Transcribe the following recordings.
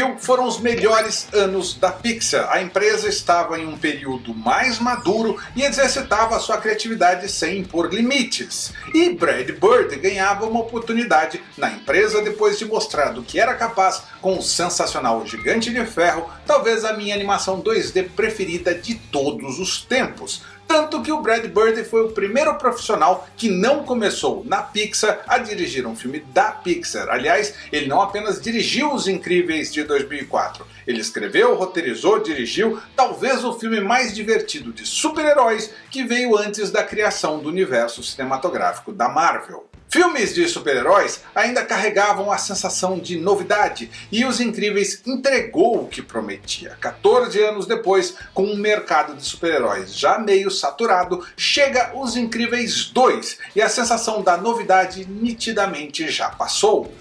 2000 foram os melhores anos da Pixar. A empresa estava em um período mais maduro e exercitava sua criatividade sem impor limites. E Brad Bird ganhava uma oportunidade na empresa depois de mostrar do que era capaz com o sensacional Gigante de Ferro, talvez a minha animação 2D preferida de todos os tempos. Tanto que o Brad Bird foi o primeiro profissional que não começou na Pixar a dirigir um filme da Pixar. Aliás, ele não apenas dirigiu Os Incríveis de 2004, ele escreveu, roteirizou, dirigiu talvez o filme mais divertido de super-heróis que veio antes da criação do universo cinematográfico da Marvel. Filmes de super-heróis ainda carregavam a sensação de novidade e Os Incríveis entregou o que prometia. 14 anos depois, com um mercado de super-heróis já meio saturado, chega Os Incríveis 2 e a sensação da novidade nitidamente já passou.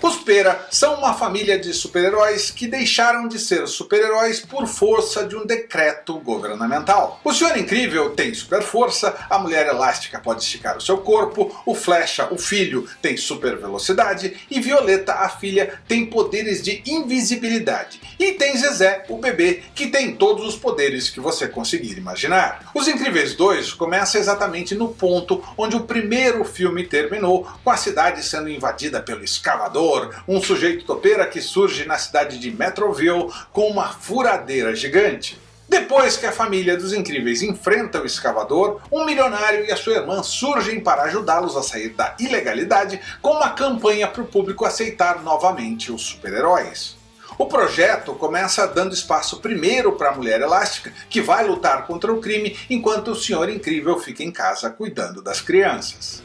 Os Pera são uma família de super-heróis que deixaram de ser super-heróis por força de um decreto governamental. O Senhor Incrível tem super força, a Mulher Elástica pode esticar o seu corpo, o Flecha, o filho, tem super velocidade e Violeta, a filha, tem poderes de invisibilidade. E tem Zezé, o bebê, que tem todos os poderes que você conseguir imaginar. Os Incríveis 2 começa exatamente no ponto onde o primeiro filme terminou, com a cidade sendo invadida pelo escavador um sujeito topeira que surge na cidade de Metroville com uma furadeira gigante. Depois que a família dos Incríveis enfrenta o escavador, um milionário e a sua irmã surgem para ajudá-los a sair da ilegalidade com uma campanha para o público aceitar novamente os super-heróis. O projeto começa dando espaço primeiro para a Mulher Elástica, que vai lutar contra o crime, enquanto o Senhor Incrível fica em casa cuidando das crianças.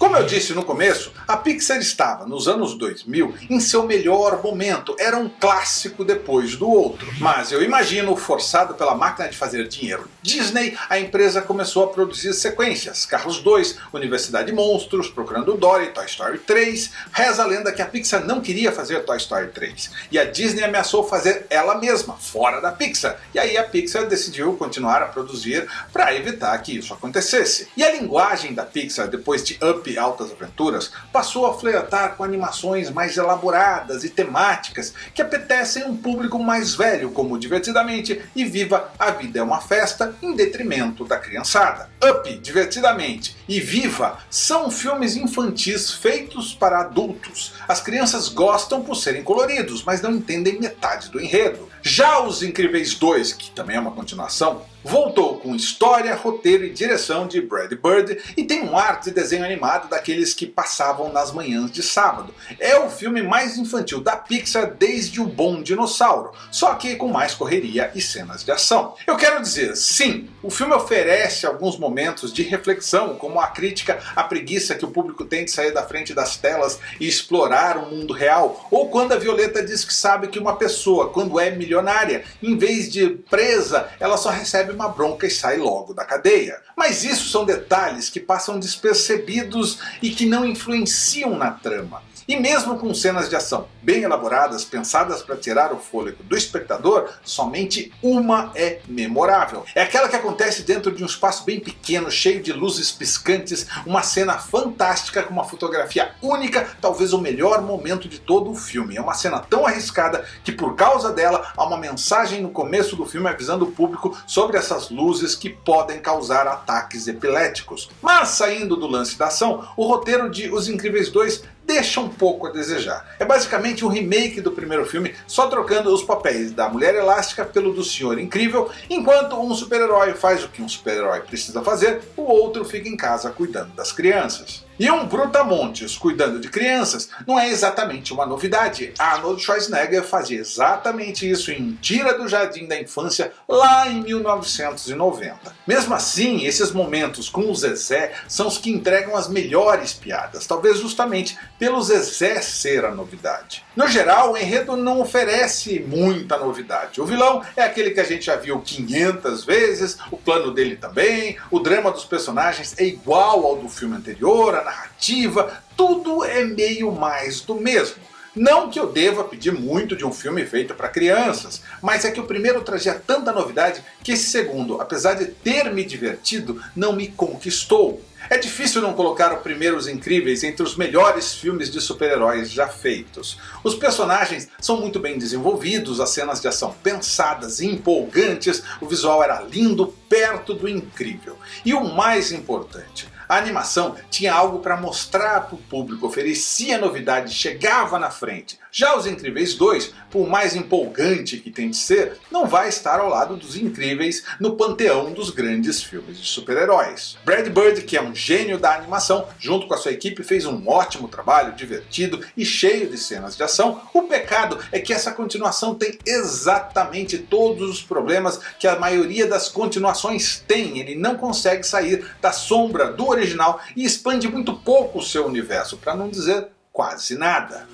Como eu disse no começo, a Pixar estava, nos anos 2000, em seu melhor momento, era um clássico depois do outro. Mas eu imagino, forçado pela máquina de fazer dinheiro Disney, a empresa começou a produzir sequências. Carros 2, Universidade Monstros, Procurando Dory, Toy Story 3. Reza a lenda que a Pixar não queria fazer Toy Story 3. E a Disney ameaçou fazer ela mesma, fora da Pixar. E aí a Pixar decidiu continuar a produzir para evitar que isso acontecesse. E a linguagem da Pixar, depois de Up Altas Aventuras, passou a flertar com animações mais elaboradas e temáticas que apetecem um público mais velho, como Divertidamente e Viva a Vida é uma Festa, em detrimento da criançada. Up, Divertidamente e Viva são filmes infantis feitos para adultos. As crianças gostam por serem coloridos, mas não entendem metade do enredo. Já Os Incríveis 2, que também é uma continuação, voltou com história, roteiro e direção de Brad Bird e tem um ar de desenho animado daqueles que passavam nas manhãs de sábado. É o filme mais infantil da Pixar desde O Bom Dinossauro, só que com mais correria e cenas de ação. Eu quero dizer, sim, o filme oferece alguns momentos de reflexão, como a crítica à preguiça que o público tem de sair da frente das telas e explorar o mundo real, ou quando a Violeta diz que sabe que uma pessoa, quando é milionária, em vez de presa, ela só recebe recebe uma bronca e sai logo da cadeia. Mas isso são detalhes que passam despercebidos e que não influenciam na trama. E mesmo com cenas de ação bem elaboradas, pensadas para tirar o fôlego do espectador, somente uma é memorável. É aquela que acontece dentro de um espaço bem pequeno, cheio de luzes piscantes, uma cena fantástica com uma fotografia única, talvez o melhor momento de todo o filme. É uma cena tão arriscada que por causa dela há uma mensagem no começo do filme avisando o público sobre essas luzes que podem causar ataques epiléticos. Mas saindo do lance da ação, o roteiro de Os Incríveis 2 deixa um pouco a desejar. É basicamente um remake do primeiro filme, só trocando os papéis da Mulher Elástica pelo do Senhor Incrível, enquanto um super-herói faz o que um super-herói precisa fazer, o outro fica em casa cuidando das crianças. E um brutamontes cuidando de crianças não é exatamente uma novidade. Arnold Schwarzenegger fazia exatamente isso em Tira do Jardim da Infância lá em 1990. Mesmo assim, esses momentos com o Zezé são os que entregam as melhores piadas, talvez justamente pelo Zezé ser a novidade. No geral, o enredo não oferece muita novidade. O vilão é aquele que a gente já viu 500 vezes, o plano dele também, o drama dos personagens é igual ao do filme anterior, a narrativa, tudo é meio mais do mesmo. Não que eu deva pedir muito de um filme feito para crianças, mas é que o primeiro trazia tanta novidade que esse segundo, apesar de ter me divertido, não me conquistou. É difícil não colocar o Primeiros Incríveis entre os melhores filmes de super-heróis já feitos. Os personagens são muito bem desenvolvidos, as cenas de ação pensadas e empolgantes, o visual era lindo, perto do incrível. E o mais importante, a animação tinha algo para mostrar para o público, oferecia novidade, chegava na frente. Já Os Incríveis 2, por mais empolgante que tem de ser, não vai estar ao lado dos Incríveis no panteão dos grandes filmes de super-heróis. Brad Bird, que é um gênio da animação, junto com a sua equipe fez um ótimo trabalho, divertido e cheio de cenas de ação. O pecado é que essa continuação tem exatamente todos os problemas que a maioria das continuações tem. Ele não consegue sair da sombra do original e expande muito pouco o seu universo, para não dizer quase nada.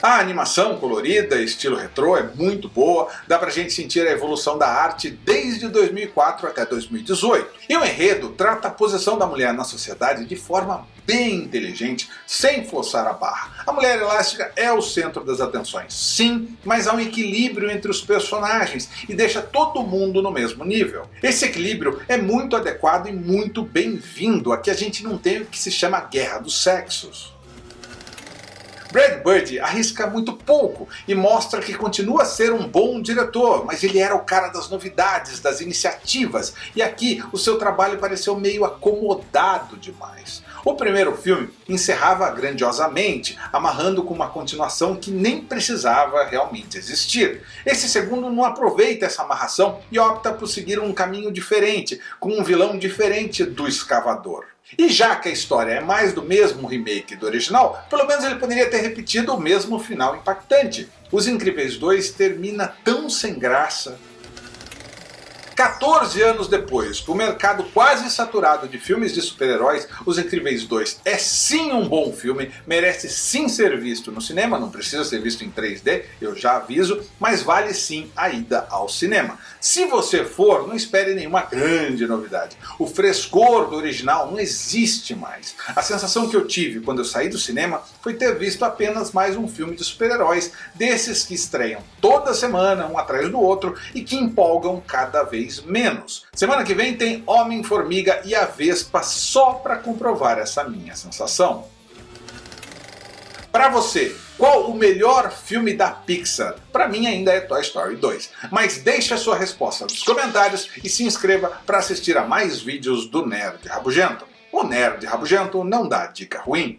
A animação colorida, estilo retrô, é muito boa, dá pra gente sentir a evolução da arte desde 2004 até 2018. E o enredo trata a posição da mulher na sociedade de forma bem inteligente, sem forçar a barra. A mulher elástica é o centro das atenções, sim, mas há um equilíbrio entre os personagens e deixa todo mundo no mesmo nível. Esse equilíbrio é muito adequado e muito bem-vindo, aqui a gente não tem o que se chama guerra dos sexos. Brad Bird arrisca muito pouco e mostra que continua a ser um bom diretor, mas ele era o cara das novidades, das iniciativas, e aqui o seu trabalho pareceu meio acomodado demais. O primeiro filme encerrava grandiosamente, amarrando com uma continuação que nem precisava realmente existir. Esse segundo não aproveita essa amarração e opta por seguir um caminho diferente, com um vilão diferente do escavador. E já que a história é mais do mesmo remake do original, pelo menos ele poderia ter repetido o mesmo final impactante. Os Incríveis 2 termina tão sem graça, 14 anos depois, com o mercado quase saturado de filmes de super-heróis, Os Incríveis 2 é sim um bom filme, merece sim ser visto no cinema, não precisa ser visto em 3D, eu já aviso, mas vale sim a ida ao cinema. Se você for, não espere nenhuma grande novidade. O frescor do original não existe mais. A sensação que eu tive quando eu saí do cinema foi ter visto apenas mais um filme de super-heróis, desses que estreiam toda semana, um atrás do outro, e que empolgam cada vez vez menos. Semana que vem tem Homem-Formiga e a Vespa só para comprovar essa minha sensação. Para você, qual o melhor filme da Pixar? Para mim ainda é Toy Story 2. Mas deixe a sua resposta nos comentários e se inscreva para assistir a mais vídeos do Nerd Rabugento. O Nerd Rabugento não dá dica ruim.